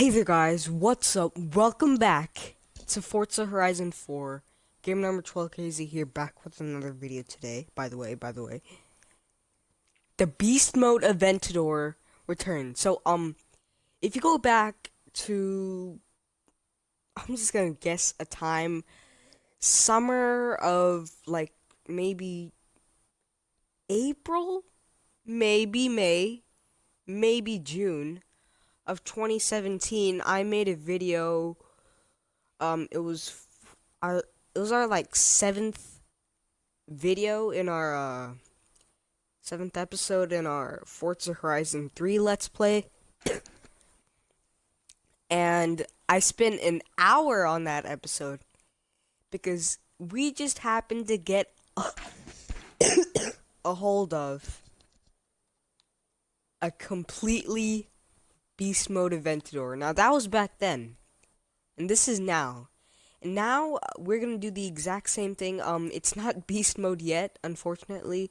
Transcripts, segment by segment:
Hey there guys, what's up? Welcome back to Forza Horizon 4. Gamer Number 12KZ here, back with another video today. By the way, by the way. The Beast Mode Aventador returned. So, um, if you go back to... I'm just gonna guess a time. Summer of, like, maybe... April? Maybe May? Maybe June of 2017, I made a video. Um, it was our it was our like seventh video in our uh, seventh episode in our Forza Horizon 3 Let's Play. and I spent an hour on that episode because we just happened to get a, a hold of a completely beast mode Aventador. Now that was back then, and this is now. And now uh, we're gonna do the exact same thing. Um, it's not beast mode yet, unfortunately.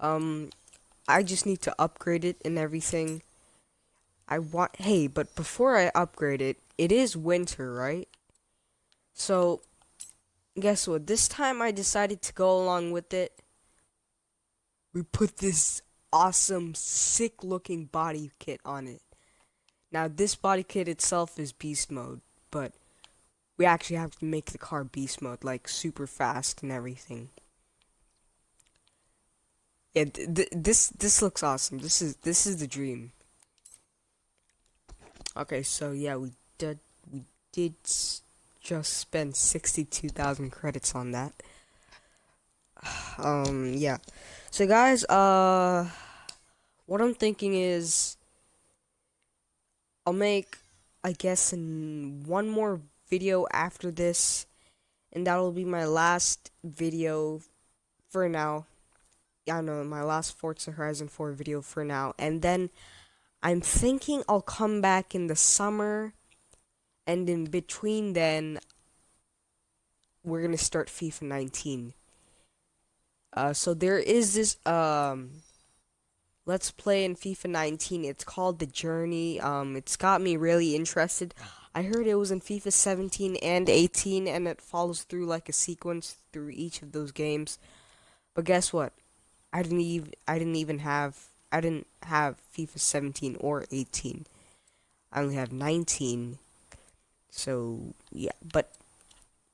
Um, I just need to upgrade it and everything. I want, hey, but before I upgrade it, it is winter, right? So, guess what? This time I decided to go along with it. We put this awesome, sick looking body kit on it. Now, this body kit itself is beast mode, but we actually have to make the car beast mode, like super fast and everything. Yeah, th this this looks awesome. This is this is the dream. Okay, so yeah, we did we did just spend sixty-two thousand credits on that. Um, yeah. So guys, uh, what I'm thinking is I'll make, I guess, in one more video after this, and that'll be my last video for now. Yeah, no, my last Forza Horizon 4 video for now, and then I'm thinking I'll come back in the summer, and in between then, we're gonna start FIFA 19. Uh, so there is this, um, Let's Play in FIFA 19. It's called The Journey. Um, it's got me really interested. I heard it was in FIFA 17 and 18, and it follows through like a sequence through each of those games. But guess what? I didn't even I didn't even have I didn't have FIFA 17 or 18. I only have 19. So yeah, but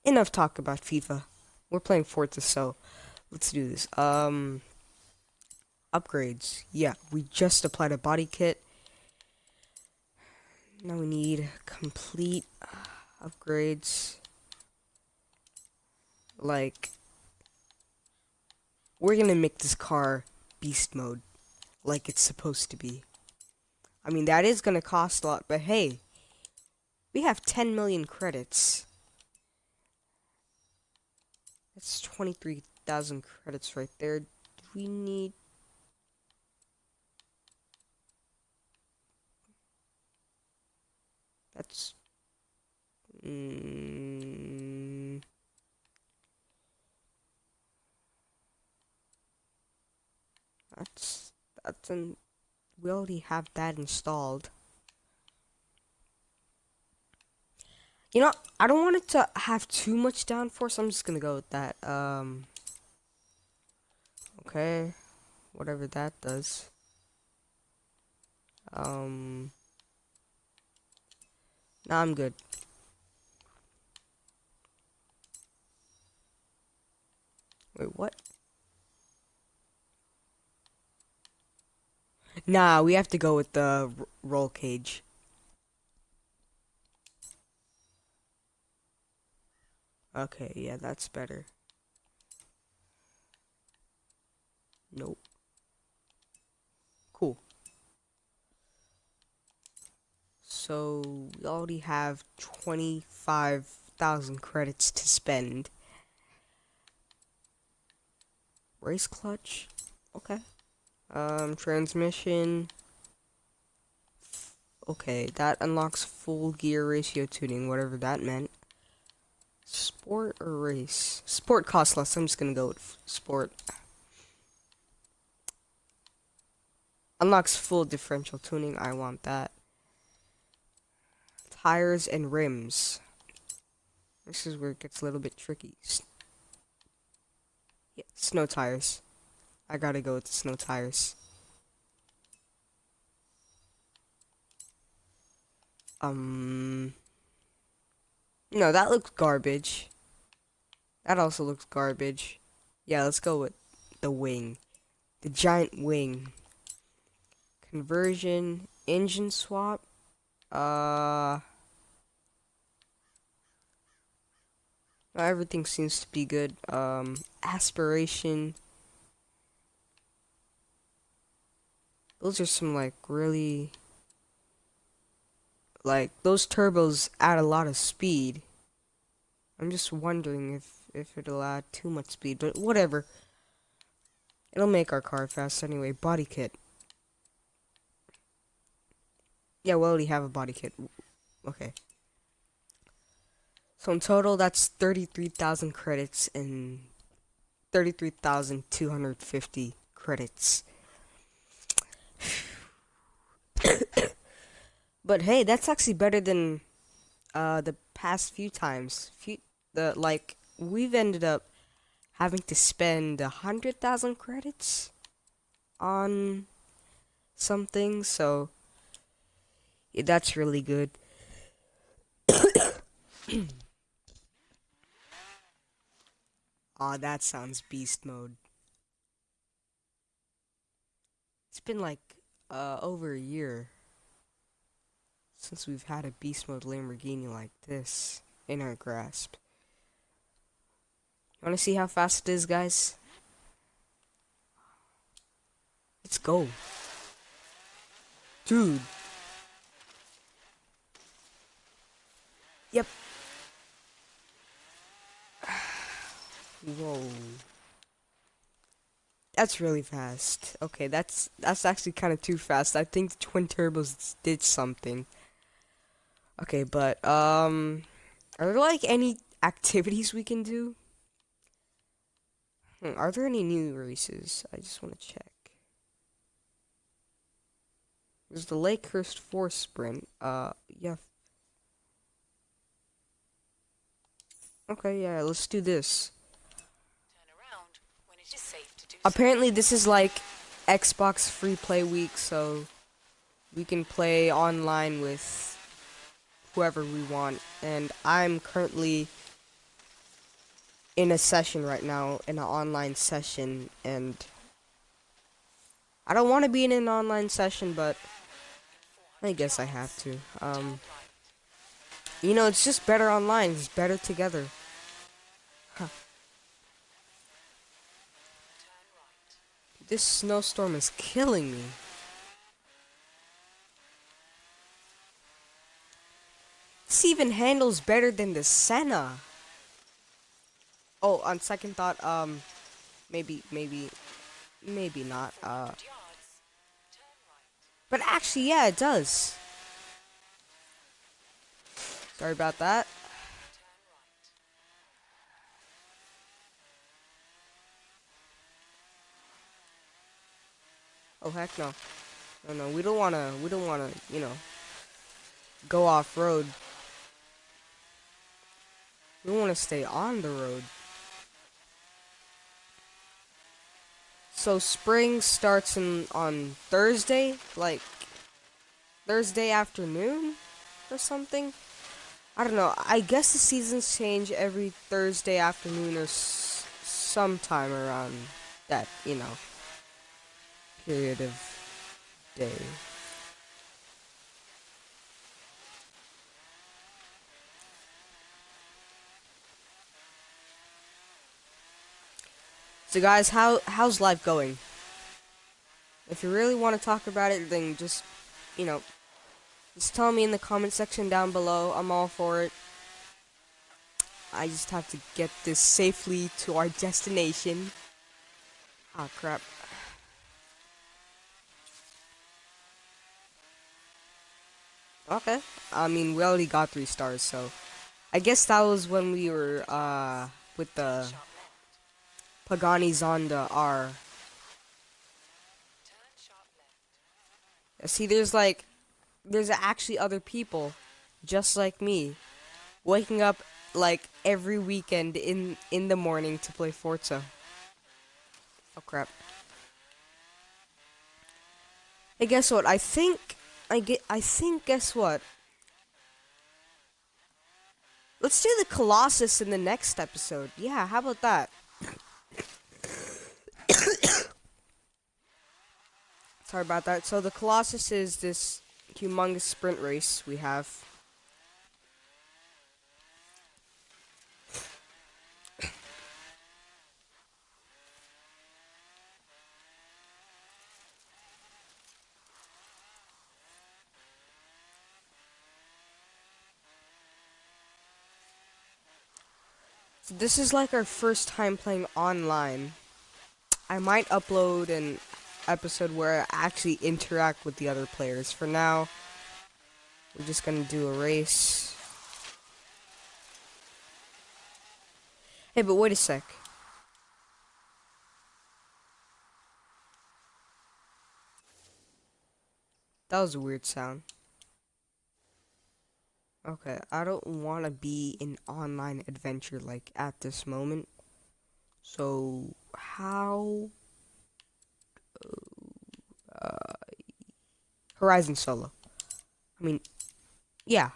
enough talk about FIFA. We're playing Forza, so let's do this. Um upgrades. Yeah, we just applied a body kit. Now we need complete uh, upgrades. Like, we're gonna make this car beast mode, like it's supposed to be. I mean, that is gonna cost a lot, but hey, we have 10 million credits. That's 23,000 credits right there. Do we need That's mm, that's that's an we already have that installed. You know, I don't want it to have too much downforce. I'm just gonna go with that. Um. Okay, whatever that does. Um. No, I'm good. Wait, what? Nah, we have to go with the roll cage. Okay, yeah, that's better. Nope. Cool. So we already have 25,000 credits to spend. Race clutch? Okay. Um, transmission. Okay, that unlocks full gear ratio tuning, whatever that meant. Sport or race? Sport costs less, I'm just gonna go with sport. Unlocks full differential tuning, I want that. Tires and rims. This is where it gets a little bit tricky. Yeah, snow tires. I gotta go with the snow tires. Um. No, that looks garbage. That also looks garbage. Yeah, let's go with the wing. The giant wing. Conversion. Engine swap. Uh. Everything seems to be good. Um, aspiration. Those are some like really like those turbos add a lot of speed. I'm just wondering if if it'll add too much speed, but whatever. It'll make our car fast anyway. Body kit. Yeah, we already have a body kit. Okay. So in total, that's 33,000 credits and 33,250 credits. but hey, that's actually better than uh, the past few times. Few the like we've ended up having to spend a hundred thousand credits on something, so yeah, that's really good. Aw, that sounds beast mode. It's been like uh, over a year since we've had a beast mode Lamborghini like this in our grasp. You wanna see how fast it is, guys? Let's go. Dude. Yep. Whoa. That's really fast. Okay, that's that's actually kind of too fast. I think the twin turbos did something. Okay, but um, are there like any activities we can do? Hmm, are there any new races? I just want to check. There's the Lakehurst Forest Sprint. Uh, yeah. Okay, yeah, let's do this. Apparently, this is like Xbox Free Play Week, so we can play online with whoever we want. And I'm currently in a session right now, in an online session, and I don't want to be in an online session, but I guess I have to. Um, you know, it's just better online. It's better together. Huh. This snowstorm is killing me. This even handles better than the Senna. Oh, on second thought, um, maybe, maybe, maybe not, uh, but actually, yeah, it does. Sorry about that. Oh heck no. No no, we don't wanna we don't wanna, you know, go off road. We wanna stay on the road. So spring starts in on Thursday, like Thursday afternoon or something. I don't know. I guess the seasons change every Thursday afternoon or sometime around that, you know period of day. So guys, how how's life going? If you really want to talk about it, then just, you know, just tell me in the comment section down below. I'm all for it. I just have to get this safely to our destination. Ah, oh, crap. Okay. I mean, we already got three stars, so I guess that was when we were uh with the Pagani Zonda R. See, there's like, there's actually other people just like me, waking up like every weekend in in the morning to play Forza. Oh crap. Hey, guess what? I think I get. I think. Guess what? Let's do the Colossus in the next episode. Yeah, how about that? Sorry about that. So the Colossus is this humongous sprint race we have. This is like our first time playing online. I might upload an episode where I actually interact with the other players. For now, we're just gonna do a race. Hey, but wait a sec. That was a weird sound. Okay, I don't want to be in online adventure like at this moment. So, how uh, Horizon Solo. I mean, yeah.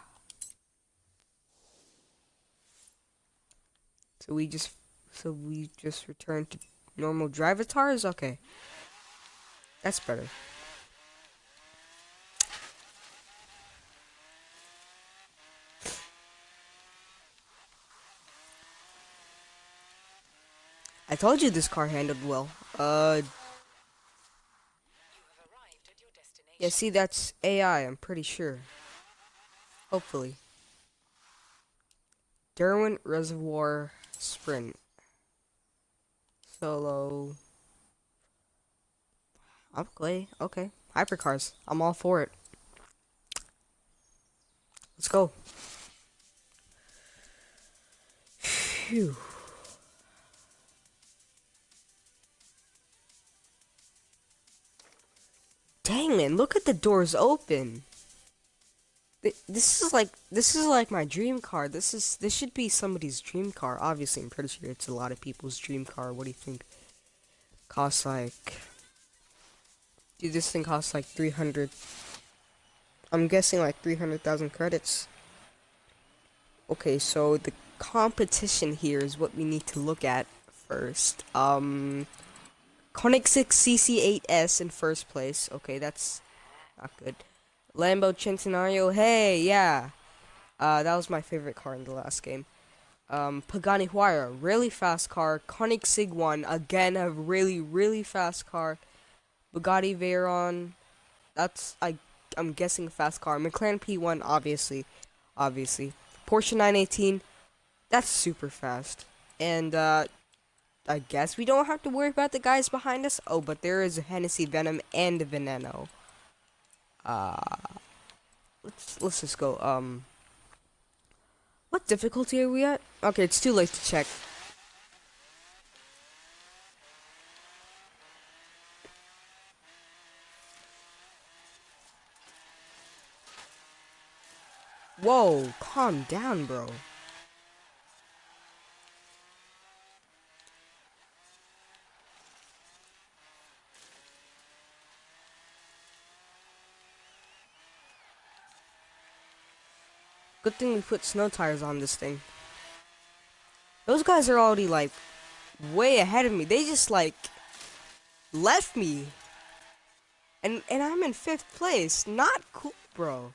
So we just, so we just return to normal Drivatars? Okay. That's better. I told you this car handled well. Uh, Yeah, see, that's AI, I'm pretty sure. Hopefully. Derwent Reservoir Sprint. Solo. Okay, okay. Hypercars. I'm all for it. Let's go. Phew. Dang man, look at the doors open. This is like this is like my dream car. This is this should be somebody's dream car. Obviously, I'm pretty sure it's a lot of people's dream car. What do you think? Costs like Dude, this thing costs like 300 I'm guessing like 300,000 credits. Okay, so the competition here is what we need to look at first. Um Koenigsegg CC8S in first place. Okay, that's not good. Lambo Centenario. Hey, yeah. Uh, that was my favorite car in the last game. Um, Pagani Huayra, really fast car. Koenigsegg 1, again, a really, really fast car. Bugatti Veyron, that's, I, I'm guessing a fast car. McLaren P1, obviously, obviously. Porsche 918, that's super fast. And, uh, I guess we don't have to worry about the guys behind us. Oh, but there is a Hennessy Venom and Veneno. Uh, let's let's just go. Um, what difficulty are we at? Okay, it's too late to check. Whoa, calm down, bro. Good thing we put snow tires on this thing. Those guys are already like way ahead of me. They just like left me. And and I'm in fifth place. Not cool, bro.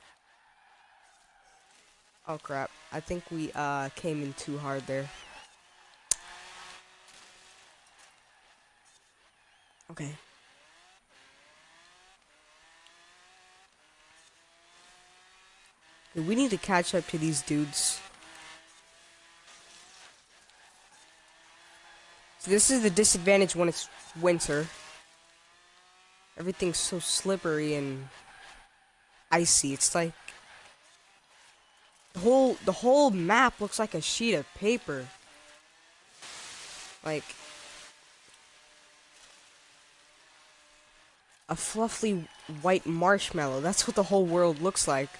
Oh crap. I think we uh came in too hard there. Okay. We need to catch up to these dudes. So this is the disadvantage when it's winter. Everything's so slippery and icy. It's like the whole the whole map looks like a sheet of paper. Like a fluffy white marshmallow. That's what the whole world looks like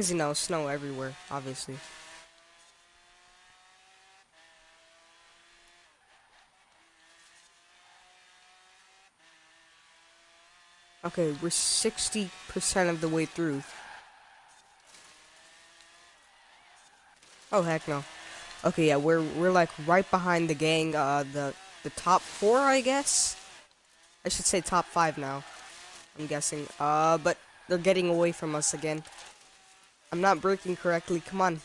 Because, you know, snow everywhere, obviously. Okay, we're 60% of the way through. Oh, heck no. Okay, yeah, we're we're like right behind the gang, uh, the the top four, I guess. I should say top five now. I'm guessing. Uh, but they're getting away from us again. I'm not breaking correctly. Come on.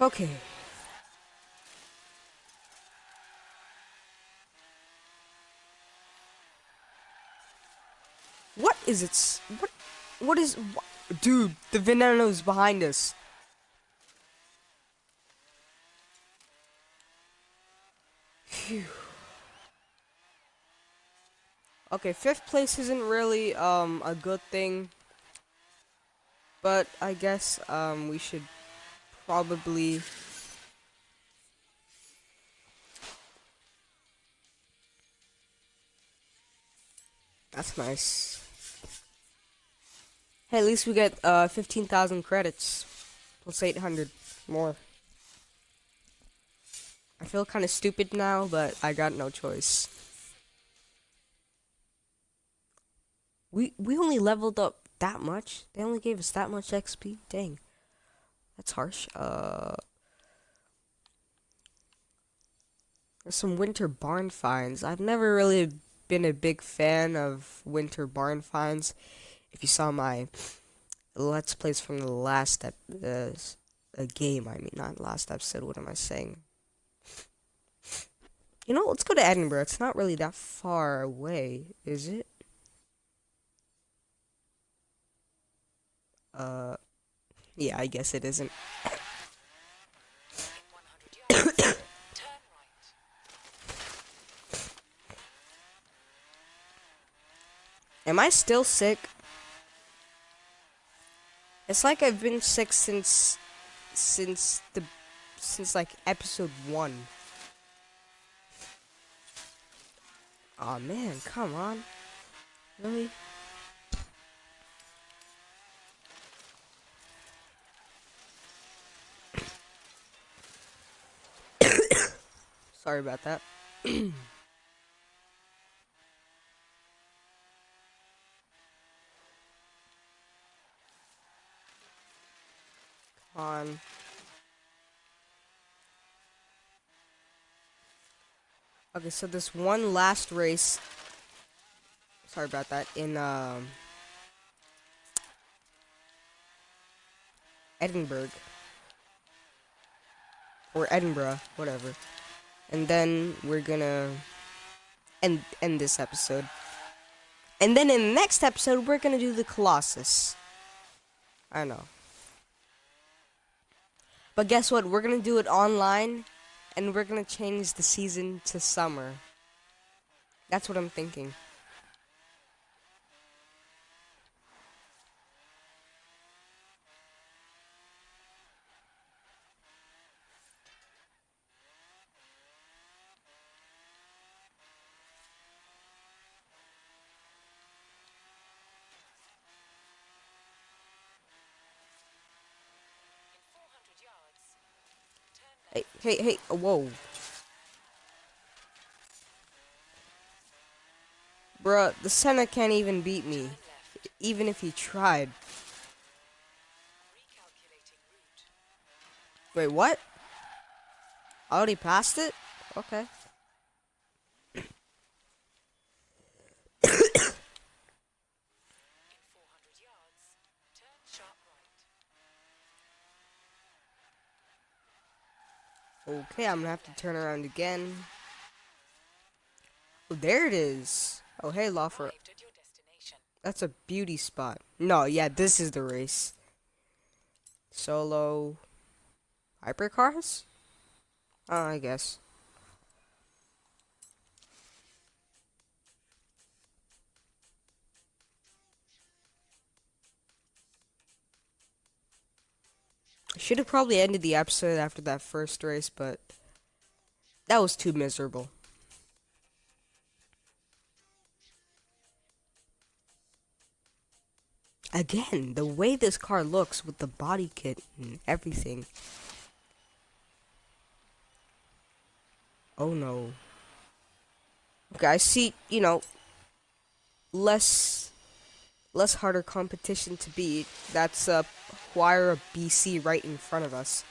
Okay. What is it? What? What is? What? Dude, the veneno's behind us. Phew. Okay, fifth place isn't really um a good thing. But I guess um we should probably That's nice. Hey, at least we get uh 15,000 credits plus 800 more. I feel kind of stupid now, but I got no choice. We we only leveled up that much. They only gave us that much XP. Dang. That's harsh. Uh There's some winter barn finds. I've never really been a big fan of winter barn finds. If you saw my let's plays from the last ep uh, a game, I mean, not last episode. What am I saying? You know, let's go to Edinburgh. It's not really that far away, is it? Uh, yeah, I guess it isn't. Am I still sick? It's like I've been sick since since the since like episode 1. oh, man, come on. Really? Sorry about that. on. Okay, so this one last race. Sorry about that. In um, Edinburgh or Edinburgh, whatever. And then we're gonna end end this episode. And then in the next episode, we're gonna do the Colossus. I know. But guess what? We're gonna do it online, and we're gonna change the season to summer. That's what I'm thinking. Hey, hey, hey, oh, whoa. Bruh, the Senna can't even beat me. Even if he tried. Wait, what? I already passed it? Okay. Okay, I'm gonna have to turn around again. Oh, there it is. Oh, hey, Lawfer. That's a beauty spot. No, yeah, this is the race. Solo. Hypercars? Uh, I guess. Should have probably ended the episode after that first race, but that was too miserable. Again, the way this car looks with the body kit and everything. Oh no. Okay, I see, you know, less less harder competition to beat. That's uh Huayra BC right in front of us.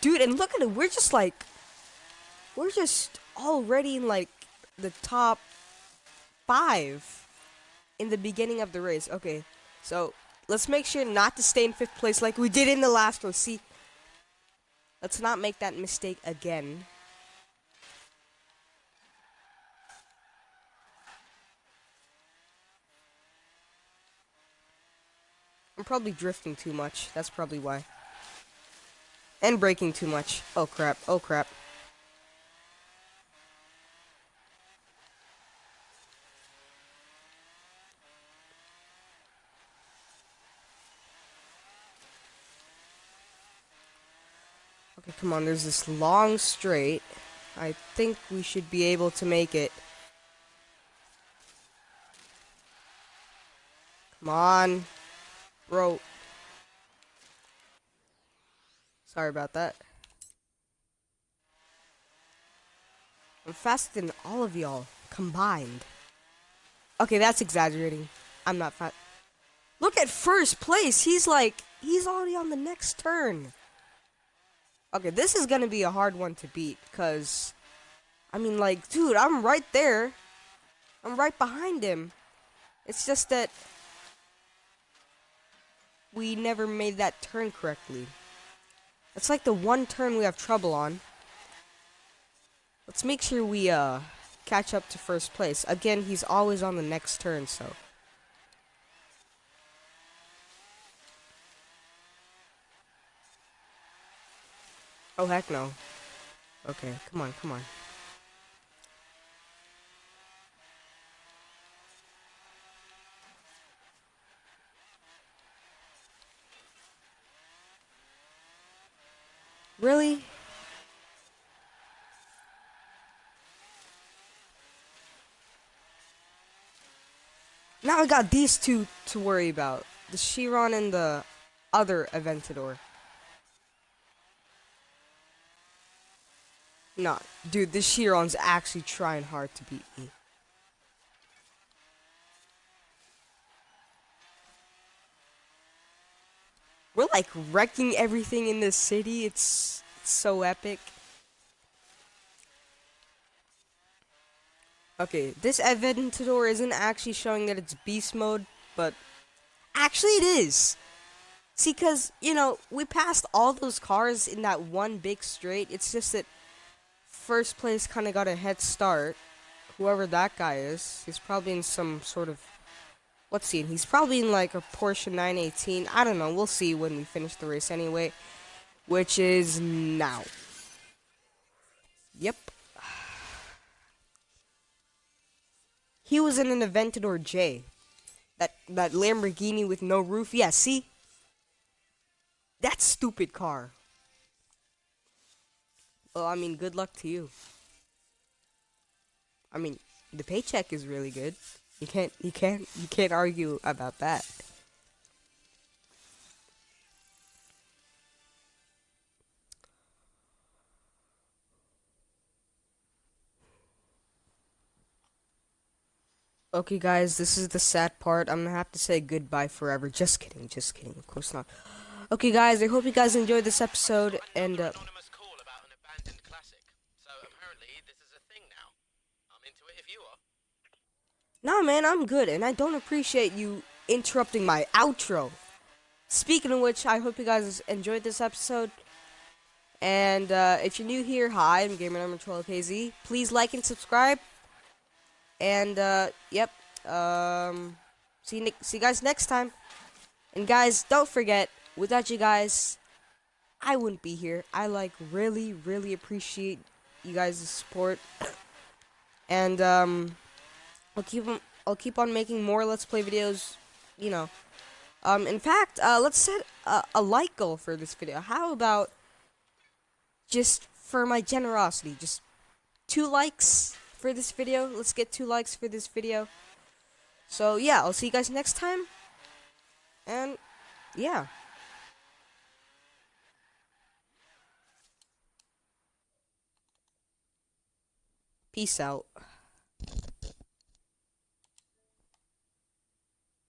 Dude, and look at it, we're just like we're just already in like the top five in the beginning of the race. Okay, so let's make sure not to stay in fifth place like we did in the last one. See, let's not make that mistake again. I'm probably drifting too much. That's probably why. And braking too much. Oh crap. Oh crap. Okay, come on. There's this long straight. I think we should be able to make it. Come on. Bro. Sorry about that. I'm faster than all of y'all combined. Okay, that's exaggerating. I'm not fat. Look at first place. He's like, he's already on the next turn. Okay, this is gonna be a hard one to beat, because, I mean, like, dude, I'm right there. I'm right behind him. It's just that we never made that turn correctly. That's like the one turn we have trouble on. Let's make sure we uh catch up to first place. Again, he's always on the next turn, so. Oh, heck no. Okay, come on, come on. Really? Now I got these two to worry about. The Chiron and the other Aventador. Nah, dude, this Chiron's actually trying hard to beat me. We're like wrecking everything in this city. It's, it's so epic. Okay, this Aventador isn't actually showing that it's beast mode, but actually it is. See, because, you know, we passed all those cars in that one big straight. It's just that first place kind of got a head start. Whoever that guy is, he's probably in some sort of Let's see. He's probably in like a Porsche 918. I don't know. We'll see when we finish the race anyway. Which is now. Yep. He was in an Aventador J. That that Lamborghini with no roof. Yeah, see? That stupid car. Well, I mean, good luck to you. I mean, the paycheck is really good. You can't you can't you can't argue about that. Okay guys, this is the sad part. I'm gonna have to say goodbye forever. Just kidding, just kidding. Of course not. Okay guys, I hope you guys enjoyed this episode and uh Nah, man, I'm good, and I don't appreciate you interrupting my outro. Speaking of which, I hope you guys enjoyed this episode. And uh, if you're new here, hi, I'm Gamer Number 12KZ. Please like and subscribe. And uh, yep, um, see you, see you guys next time. And guys, don't forget, without you guys, I wouldn't be here. I like really, really appreciate you guys' support. And um. I'll keep on, I'll keep on making more Let's Play videos, you know. Um, in fact, uh, let's set a, a like goal for this video. How about just for my generosity, just two likes for this video. Let's get two likes for this video. So, yeah, I'll see you guys next time. And yeah. Peace out.